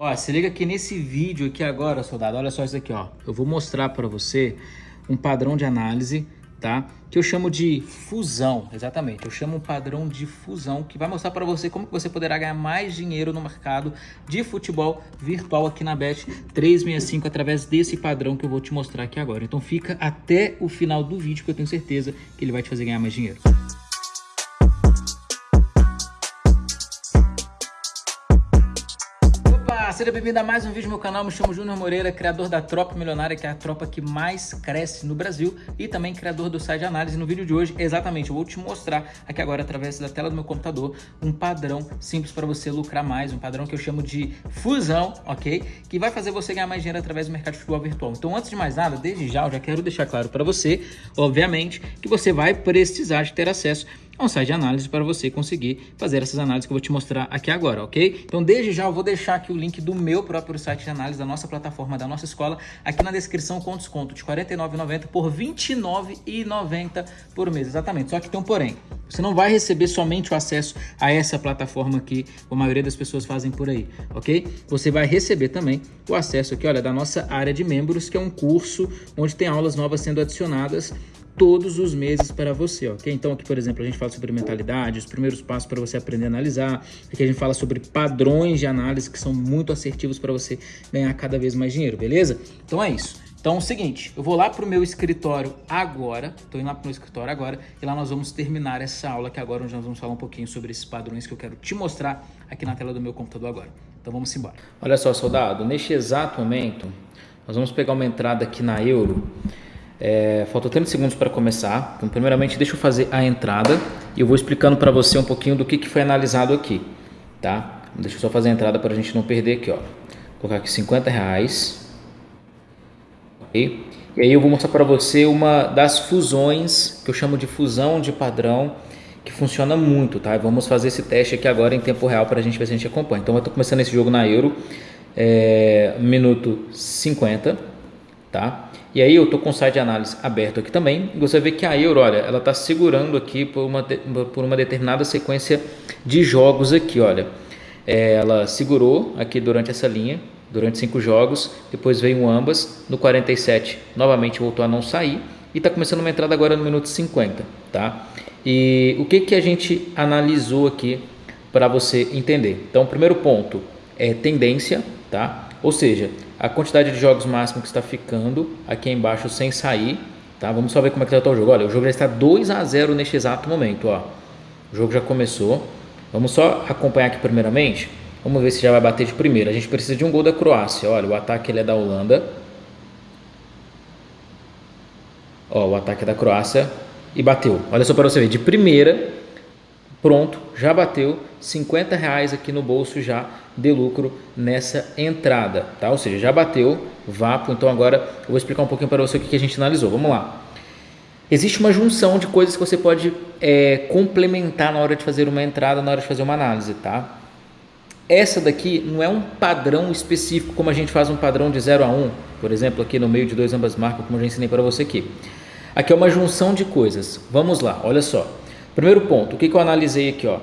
Ó, se liga aqui nesse vídeo aqui agora, soldado. Olha só isso aqui, ó. Eu vou mostrar para você um padrão de análise, tá? Que eu chamo de fusão, exatamente. Eu chamo um padrão de fusão que vai mostrar para você como que você poderá ganhar mais dinheiro no mercado de futebol virtual aqui na Bet 365 através desse padrão que eu vou te mostrar aqui agora. Então fica até o final do vídeo que eu tenho certeza que ele vai te fazer ganhar mais dinheiro. Seja bem-vindo a mais um vídeo no meu canal. Me chamo Júnior Moreira, criador da Tropa Milionária, que é a tropa que mais cresce no Brasil e também criador do site de análise. No vídeo de hoje, exatamente, eu vou te mostrar aqui agora, através da tela do meu computador, um padrão simples para você lucrar mais, um padrão que eu chamo de fusão, ok? Que vai fazer você ganhar mais dinheiro através do mercado de futebol virtual. Então, antes de mais nada, desde já, eu já quero deixar claro para você, obviamente, que você vai precisar de ter acesso é um site de análise para você conseguir fazer essas análises que eu vou te mostrar aqui agora, ok? Então, desde já, eu vou deixar aqui o link do meu próprio site de análise, da nossa plataforma, da nossa escola, aqui na descrição com desconto de R$ 49,90 por R$ 29,90 por mês, exatamente. Só que tem um porém, você não vai receber somente o acesso a essa plataforma que a maioria das pessoas fazem por aí, ok? Você vai receber também o acesso aqui, olha, da nossa área de membros, que é um curso onde tem aulas novas sendo adicionadas todos os meses para você, ok? Então aqui, por exemplo, a gente fala sobre mentalidade, os primeiros passos para você aprender a analisar. Aqui a gente fala sobre padrões de análise que são muito assertivos para você ganhar cada vez mais dinheiro, beleza? Então é isso. Então é o seguinte, eu vou lá para o meu escritório agora, estou indo lá para o meu escritório agora, e lá nós vamos terminar essa aula aqui agora, onde nós vamos falar um pouquinho sobre esses padrões que eu quero te mostrar aqui na tela do meu computador agora. Então vamos embora. Olha só, soldado, neste exato momento, nós vamos pegar uma entrada aqui na Euro, é, faltam 30 segundos para começar. Então, primeiramente, deixa eu fazer a entrada e eu vou explicando para você um pouquinho do que, que foi analisado aqui, tá? Deixa eu só fazer a entrada para a gente não perder aqui, ó. Vou colocar aqui 50 reais. E aí eu vou mostrar para você uma das fusões, que eu chamo de fusão de padrão, que funciona muito, tá? Vamos fazer esse teste aqui agora em tempo real para a gente ver se a gente acompanha. Então eu estou começando esse jogo na Euro, é, minuto 50, tá? E aí eu estou com o site de análise aberto aqui também. E você vê que a Euro, olha, ela está segurando aqui por uma, por uma determinada sequência de jogos aqui, olha. É, ela segurou aqui durante essa linha, durante cinco jogos. Depois veio um ambas. No 47, novamente voltou a não sair. E está começando uma entrada agora no minuto 50, tá? E o que, que a gente analisou aqui para você entender? Então, primeiro ponto é tendência, tá? Ou seja, a quantidade de jogos máximo que está ficando aqui embaixo sem sair, tá? Vamos só ver como é que está o jogo. Olha, o jogo já está 2 a 0 neste exato momento, ó. O jogo já começou. Vamos só acompanhar aqui primeiramente. Vamos ver se já vai bater de primeira. A gente precisa de um gol da Croácia. Olha, o ataque ele é da Holanda. Ó, o ataque é da Croácia e bateu. Olha só para você ver, de primeira Pronto, já bateu 50 reais aqui no bolso já de lucro nessa entrada, tá? Ou seja, já bateu, vapo. Então agora eu vou explicar um pouquinho para você o que a gente analisou. Vamos lá. Existe uma junção de coisas que você pode é, complementar na hora de fazer uma entrada, na hora de fazer uma análise, tá? Essa daqui não é um padrão específico, como a gente faz um padrão de 0 a 1, um, por exemplo, aqui no meio de dois ambas marcas, como eu já ensinei para você aqui. Aqui é uma junção de coisas. Vamos lá, olha só. Primeiro ponto, o que, que eu analisei aqui? Ó?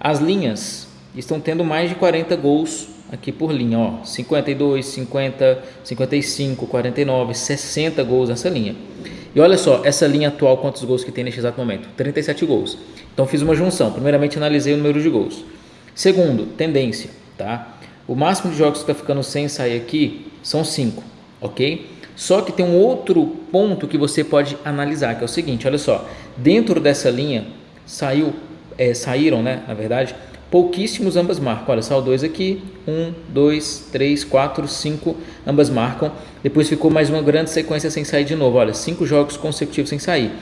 As linhas estão tendo mais de 40 gols aqui por linha, ó, 52, 50, 55, 49, 60 gols nessa linha. E olha só, essa linha atual, quantos gols que tem neste exato momento? 37 gols. Então fiz uma junção. Primeiramente analisei o número de gols. Segundo, tendência, tá? O máximo de jogos que está ficando sem sair aqui são 5, ok? Só que tem um outro ponto que você pode analisar, que é o seguinte, olha só. Dentro dessa linha, saiu, é, saíram, né, na verdade, pouquíssimos ambas marcam. Olha, saiu dois aqui, um, dois, três, quatro, cinco, ambas marcam. Depois ficou mais uma grande sequência sem sair de novo. Olha, cinco jogos consecutivos sem sair.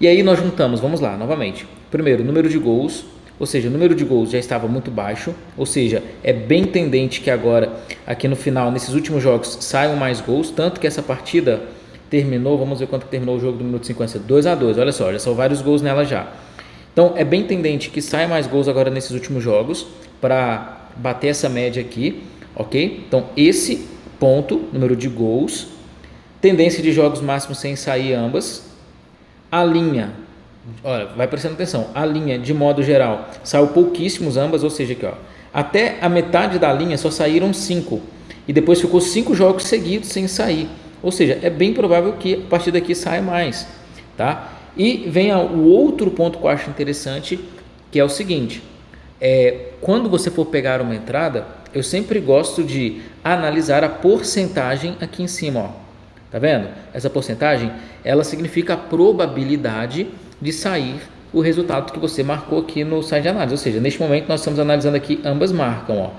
E aí nós juntamos, vamos lá, novamente. Primeiro, número de gols, ou seja, o número de gols já estava muito baixo, ou seja, é bem tendente que agora, aqui no final, nesses últimos jogos, saiam mais gols, tanto que essa partida terminou, vamos ver quanto terminou o jogo do minuto 50, 2 a 2 olha só, já são vários gols nela já. Então é bem tendente que saia mais gols agora nesses últimos jogos para bater essa média aqui, ok? Então esse ponto, número de gols, tendência de jogos máximos sem sair ambas, a linha, olha, vai prestando atenção, a linha de modo geral saiu pouquíssimos ambas, ou seja, aqui ó, até a metade da linha só saíram cinco e depois ficou cinco jogos seguidos sem sair. Ou seja, é bem provável que a partir daqui saia mais, tá? E vem o outro ponto que eu acho interessante, que é o seguinte: é, quando você for pegar uma entrada, eu sempre gosto de analisar a porcentagem aqui em cima, ó. Tá vendo? Essa porcentagem, ela significa a probabilidade de sair o resultado que você marcou aqui no site de análise. Ou seja, neste momento nós estamos analisando aqui ambas marcam, ó,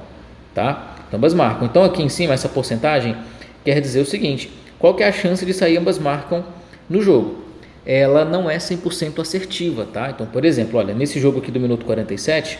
tá? Ambas marcam. Então aqui em cima essa porcentagem quer dizer o seguinte: qual que é a chance de sair ambas marcam no jogo? Ela não é 100% assertiva, tá? Então, por exemplo, olha, nesse jogo aqui do minuto 47,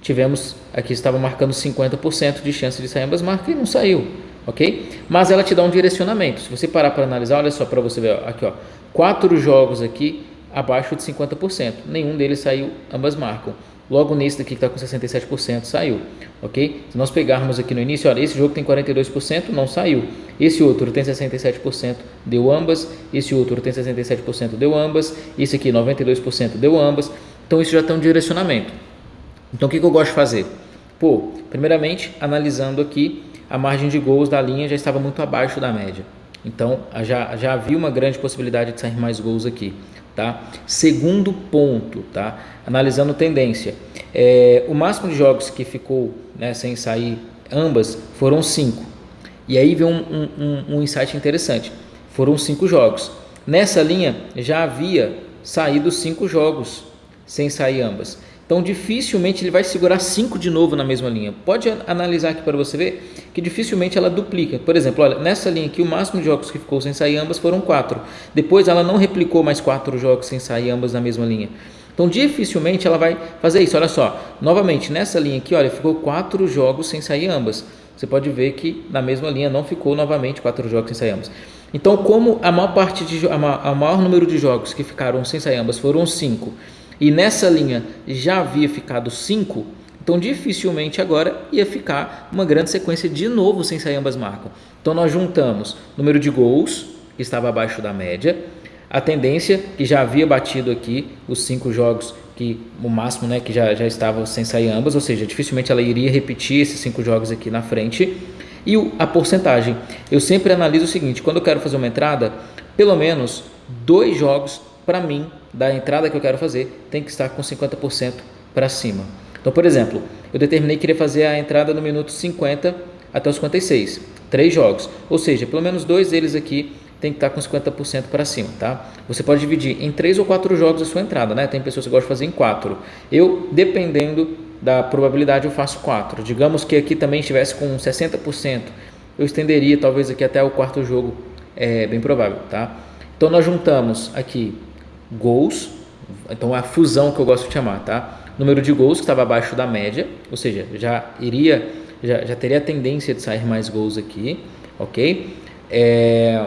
tivemos aqui estava marcando 50% de chance de sair ambas marcas e não saiu, ok? Mas ela te dá um direcionamento. Se você parar para analisar, olha só para você ver ó, aqui, ó, quatro jogos aqui abaixo de 50%. Nenhum deles saiu, ambas marcam. Logo nesse daqui que está com 67% saiu, ok? Se nós pegarmos aqui no início, olha, esse jogo tem 42%, não saiu. Esse outro tem 67%, deu ambas. Esse outro tem 67%, deu ambas. Esse aqui 92% deu ambas. Então isso já tem um direcionamento. Então o que, que eu gosto de fazer? Pô, primeiramente, analisando aqui, a margem de gols da linha já estava muito abaixo da média. Então já, já havia uma grande possibilidade de sair mais gols aqui. Tá? Segundo ponto, tá? analisando tendência, é, o máximo de jogos que ficou né, sem sair ambas foram cinco. E aí vem um, um, um insight interessante. Foram cinco jogos. Nessa linha já havia saído cinco jogos sem sair ambas. Então dificilmente ele vai segurar 5 de novo na mesma linha. Pode analisar aqui para você ver que dificilmente ela duplica. Por exemplo, olha, nessa linha aqui o máximo de jogos que ficou sem sair ambas foram 4. Depois ela não replicou mais 4 jogos sem sair ambas na mesma linha. Então dificilmente ela vai fazer isso. Olha só, novamente nessa linha aqui, olha, ficou 4 jogos sem sair ambas. Você pode ver que na mesma linha não ficou novamente 4 jogos sem sair ambas. Então, como a maior parte de a maior número de jogos que ficaram sem sair ambas foram 5 e nessa linha já havia ficado 5, então dificilmente agora ia ficar uma grande sequência de novo sem sair ambas marcam. Então nós juntamos número de gols, que estava abaixo da média, a tendência que já havia batido aqui os cinco jogos que o máximo né, que já, já estava sem sair ambas, ou seja, dificilmente ela iria repetir esses cinco jogos aqui na frente. E a porcentagem, eu sempre analiso o seguinte, quando eu quero fazer uma entrada, pelo menos dois jogos para mim, da entrada que eu quero fazer, tem que estar com 50% para cima. Então, por exemplo, eu determinei que queria fazer a entrada no minuto 50 até os 56, três jogos, ou seja, pelo menos dois deles aqui tem que estar com 50% para cima, tá? Você pode dividir em três ou quatro jogos a sua entrada, né? Tem pessoas que gostam de fazer em quatro. Eu, dependendo da probabilidade, eu faço quatro. Digamos que aqui também estivesse com 60%, eu estenderia talvez aqui até o quarto jogo, é bem provável, tá? Então nós juntamos aqui gols, então é a fusão que eu gosto de chamar, tá? Número de gols que estava abaixo da média, ou seja, já iria, já, já teria a tendência de sair mais gols aqui, ok? É,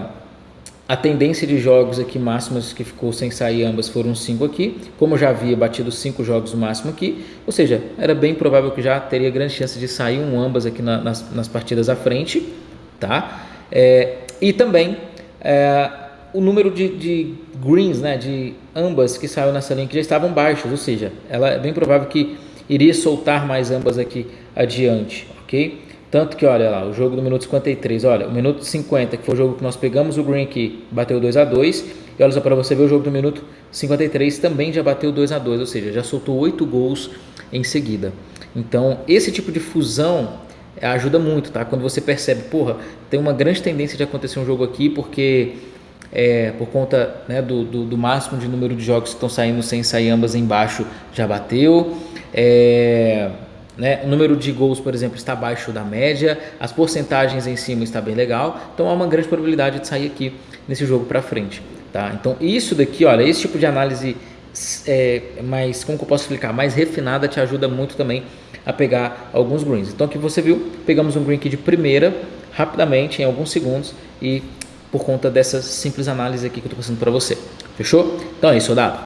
a tendência de jogos aqui máximas que ficou sem sair ambas foram 5 aqui, como já havia batido 5 jogos máximo aqui, ou seja, era bem provável que já teria grande chance de sair um ambas aqui na, nas, nas partidas à frente, tá? É, e também é, o número de, de, greens, né, de ambas que saiu nessa linha que já estavam baixos, ou seja, ela é bem provável que iria soltar mais ambas aqui adiante, ok? Tanto que, olha lá, o jogo do minuto 53, olha, o minuto 50, que foi o jogo que nós pegamos o green que bateu 2 a 2 e olha só para você ver o jogo do minuto 53 também já bateu 2 a 2 ou seja, já soltou 8 gols em seguida. Então, esse tipo de fusão ajuda muito, tá? Quando você percebe, porra, tem uma grande tendência de acontecer um jogo aqui porque é, por conta né, do, do, do, máximo de número de jogos que estão saindo sem sair ambas embaixo já bateu. É, né, o número de gols, por exemplo, está abaixo da média, as porcentagens em cima está bem legal, então há uma grande probabilidade de sair aqui nesse jogo para frente. Tá? Então isso daqui, olha, esse tipo de análise é, mais, como que eu posso explicar, mais refinada te ajuda muito também a pegar alguns greens. Então aqui você viu, pegamos um green aqui de primeira, rapidamente, em alguns segundos, e por conta dessa simples análise aqui que eu estou passando para você. Fechou? Então é isso, soldado.